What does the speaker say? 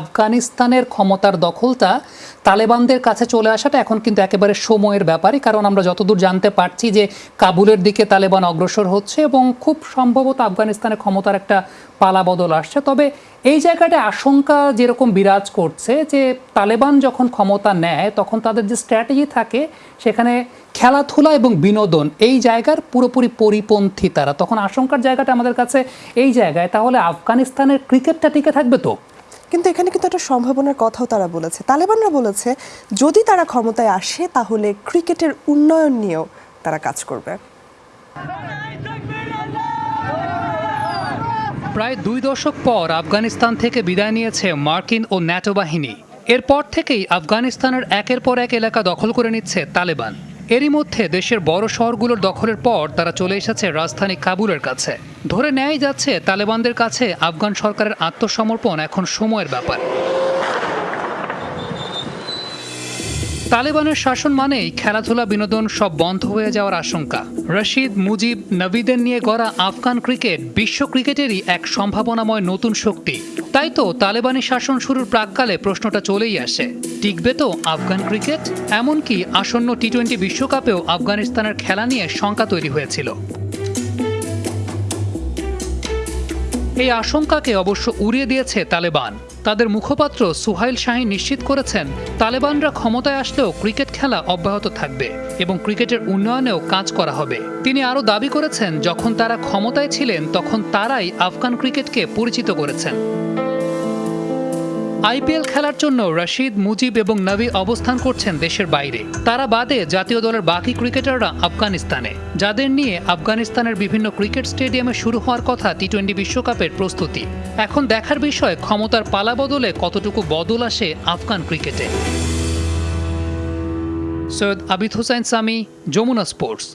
আফগানিস্তানের ক্ষমতার দখলটা তালেবানদের কাছে চলে আসাটা এখন কিন্তু একেবারে সময়ের ব্যাপারই, কারণ আমরা যতদূর জানতে পারছি যে কাবুলের দিকে তালেবান অগ্রসর হচ্ছে এবং খুব সম্ভবত আফগানিস্তানের ক্ষমতার একটা পালা বদল আসছে। তবে এই জায়গাটা আশঙ্কা যেরকম বিরাজ করছে যে তালেবান যখন ক্ষমতা নেয়, তখন তাদের যে স্ট্র্যাটেজি থাকে সেখানে খেলাধুলা এবং বিনোদন, এই জায়গার পুরোপুরি পরিপন্থী তারা। তখন আশঙ্কার জায়গাটা আমাদের কাছে এই জায়গায়। তাহলে আফগানিস্তানের ক্রিকেটটা টিকে থাকবে তো? কিন্তু এখানে কিন্তু একটা সম্ভাবনার কথাও তারা বলেছে। তালেবানরা বলেছে, যদি তারা ক্ষমতায় আসে, তাহলে ক্রিকেটের উন্নয়ন নিয়েও তারা কাজ করবে। প্রায় দুই দশক পর আফগানিস্তান থেকে বিদায় নিয়েছে মার্কিন ও ন্যাটো বাহিনী। এরপর থেকেই আফগানিস্তানের একের পর এক এলাকা দখল করে নিচ্ছে তালেবান। এরই মধ্যে দেশের বড় শহরগুলোর দখলের পর তারা চলে এসেছে রাজধানী কাবুলের কাছে। ধরে নেয় যাচ্ছে তালেবানদের কাছে আফগান সরকারের আত্মসমর্পণ এখন সময়ের ব্যাপার। তালেবানের শাসন মানেই খেলাধুলা, বিনোদন সব বন্ধ হয়ে যাওয়ার আশঙ্কা। রশিদ, মুজিব, নবীদের নিয়ে গড়া আফগান ক্রিকেট বিশ্ব ক্রিকেটেরই এক সম্ভাবনাময় নতুন শক্তি। তাই তো তালেবানি শাসন শুরুর প্রাককালে প্রশ্নটা চলেই আসে, টিকবে তো আফগান ক্রিকেট? এমনকি আসন্ন টি টোয়েন্টি বিশ্বকাপেও আফগানিস্তানের খেলা নিয়ে শঙ্কা তৈরি হয়েছিল। এই আশঙ্কাকে অবশ্য উড়িয়ে দিয়েছে তালেবান। তাদের মুখপাত্র সুহাইল শাহী নিশ্চিত করেছেন, তালেবানরা ক্ষমতায় আসলেও ক্রিকেট খেলা অব্যাহত থাকবে এবং ক্রিকেটের উন্নয়নেও কাজ করা হবে। তিনি আরও দাবি করেছেন, যখন তারা ক্ষমতায় ছিলেন, তখন তারাই আফগান ক্রিকেটকে পরিচিত করেছেন। আইপিএল খেলার জন্য রশিদ, মুজিব এবং নবী অবস্থান করছেন দেশের বাইরে। তারা বাদে জাতীয় দলের বাকি ক্রিকেটাররা আফগানিস্তানে। যাদের নিয়ে আফগানিস্তানের বিভিন্ন ক্রিকেট স্টেডিয়ামে শুরু হওয়ার কথা টি টোয়েন্টি বিশ্বকাপের প্রস্তুতি। এখন দেখার বিষয়, ক্ষমতার পালা বদলে কতটুকু বদল আসে আফগান ক্রিকেটে। সৈয়দ আবিদ হোসাইন সামি, যমুনা স্পোর্টস।